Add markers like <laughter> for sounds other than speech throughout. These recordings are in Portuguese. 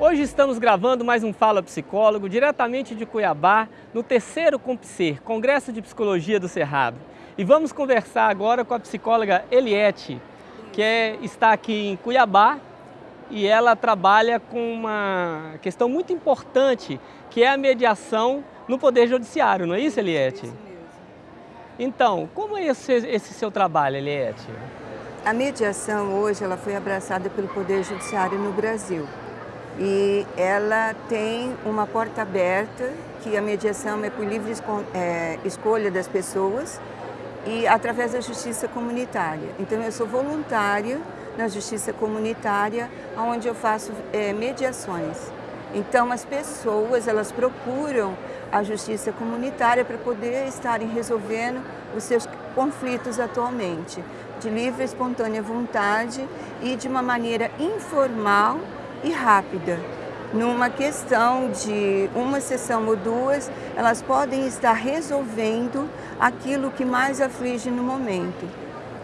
Hoje estamos gravando mais um Fala Psicólogo, diretamente de Cuiabá, no terceiro COMPSER, Congresso de Psicologia do Cerrado. E vamos conversar agora com a psicóloga Eliette, que é, está aqui em Cuiabá e ela trabalha com uma questão muito importante, que é a mediação no Poder Judiciário, não é isso, Eliette? Isso mesmo. Então, como é esse, esse seu trabalho, Eliette? A mediação hoje ela foi abraçada pelo Poder Judiciário no Brasil e ela tem uma porta aberta que a mediação é por livre é, escolha das pessoas e através da justiça comunitária. Então eu sou voluntária na justiça comunitária, onde eu faço é, mediações. Então as pessoas elas procuram a justiça comunitária para poder estarem resolvendo os seus conflitos atualmente de livre e espontânea vontade e de uma maneira informal e rápida. Numa questão de uma sessão ou duas, elas podem estar resolvendo aquilo que mais aflige no momento.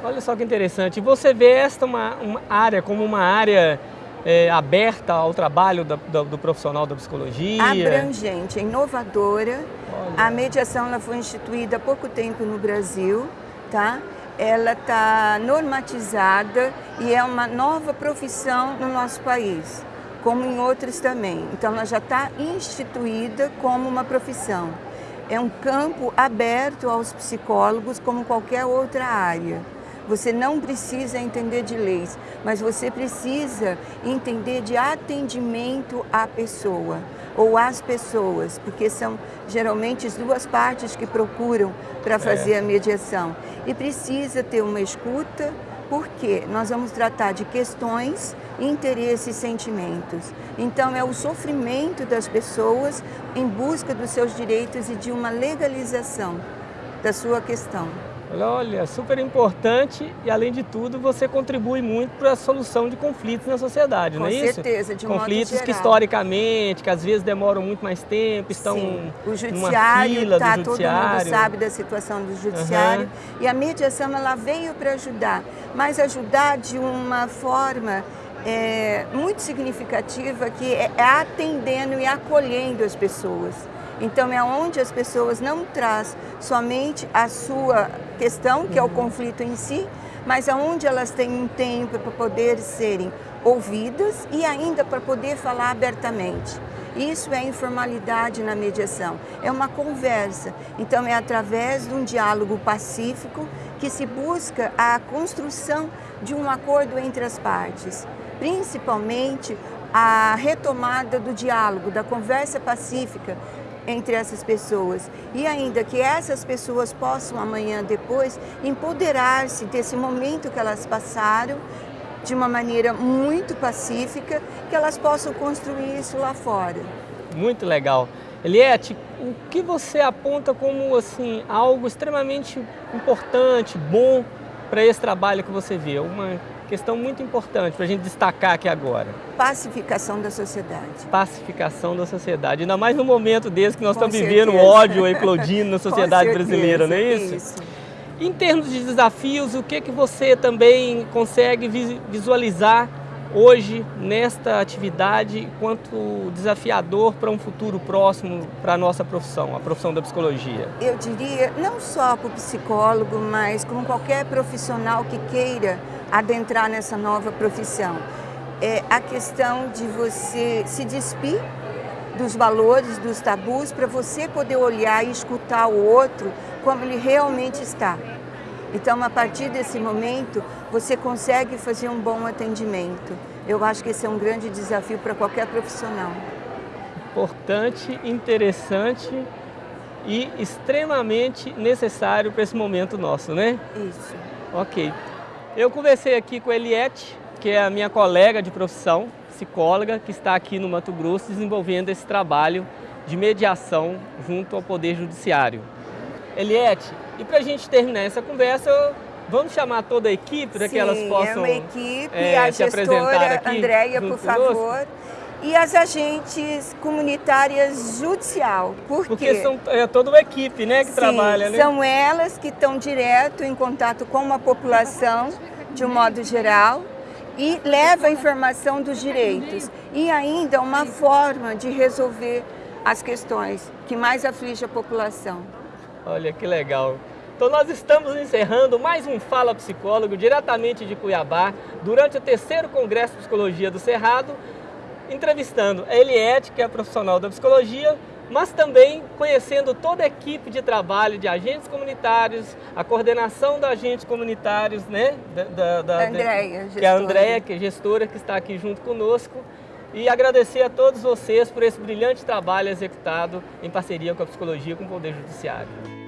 Olha só que interessante. Você vê esta uma, uma área como uma área é, aberta ao trabalho da, do, do, profissional da psicologia? Abrangente, inovadora. Olha. A mediação ela foi instituída há pouco tempo no Brasil, tá? Ela está normatizada e é uma nova profissão no nosso país, como em outros também. Então, ela já está instituída como uma profissão. É um campo aberto aos psicólogos como qualquer outra área. Você não precisa entender de leis, mas você precisa entender de atendimento à pessoa ou às pessoas, porque são geralmente as duas partes que procuram para fazer é. a mediação. E precisa ter uma escuta, porque nós vamos tratar de questões, interesses e sentimentos. Então é o sofrimento das pessoas em busca dos seus direitos e de uma legalização da sua questão. Olha, super importante e, além de tudo, você contribui muito para a solução de conflitos na sociedade, Com não é isso? Com certeza, de Conflitos que, historicamente, que às vezes demoram muito mais tempo, estão Sim. O judiciário está, todo mundo sabe da situação do judiciário. Uhum. E a mediação, ela veio para ajudar, mas ajudar de uma forma é, muito significativa que é, é atendendo e acolhendo as pessoas. Então é onde as pessoas não traz somente a sua questão, que é o conflito em si, mas aonde elas têm um tempo para poder serem ouvidas e ainda para poder falar abertamente. Isso é informalidade na mediação, é uma conversa. Então é através de um diálogo pacífico que se busca a construção de um acordo entre as partes, principalmente a retomada do diálogo, da conversa pacífica, entre essas pessoas e ainda que essas pessoas possam amanhã depois empoderar-se desse momento que elas passaram de uma maneira muito pacífica, que elas possam construir isso lá fora. Muito legal. Eliette, o que você aponta como assim algo extremamente importante, bom para esse trabalho que você vê? Uma questão muito importante para a gente destacar aqui agora. Pacificação da sociedade. Pacificação da sociedade, ainda mais no momento desse que nós Com estamos certeza. vivendo ódio eclodindo na <laughs> sociedade brasileira, não é isso? isso? Em termos de desafios, o que, que você também consegue visualizar hoje nesta atividade quanto desafiador para um futuro próximo para a nossa profissão, a profissão da psicologia? Eu diria, não só para o psicólogo, mas como qualquer profissional que queira adentrar nessa nova profissão. É a questão de você se despir dos valores, dos tabus, para você poder olhar e escutar o outro como ele realmente está. Então, a partir desse momento, você consegue fazer um bom atendimento. Eu acho que esse é um grande desafio para qualquer profissional. Importante, interessante e extremamente necessário para esse momento nosso, né? Isso. Ok. Eu conversei aqui com a Eliette, que é a minha colega de profissão, psicóloga, que está aqui no Mato Grosso desenvolvendo esse trabalho de mediação junto ao Poder Judiciário. Eliette, e para a gente terminar essa conversa, vamos chamar toda a equipe para que elas possam é uma equipe, é, a gestora Andréia, por favor. E as agentes comunitárias judicial. Por Porque quê? são é toda uma equipe né, que Sim, trabalha, né? são elas que estão direto em contato com a população, de um modo geral, e leva a informação dos direitos. e ainda uma forma de resolver as questões que mais aflige a população. Olha que legal. Então nós estamos encerrando mais um Fala Psicólogo diretamente de Cuiabá, durante o terceiro Congresso de Psicologia do Cerrado, entrevistando a Eliette, que é profissional da psicologia, mas também conhecendo toda a equipe de trabalho de agentes comunitários, a coordenação dos agentes comunitários, né? Da, da, da Andréia, que é a Andréia, que é gestora, que está aqui junto conosco. E agradecer a todos vocês por esse brilhante trabalho executado em parceria com a psicologia e com o Poder Judiciário.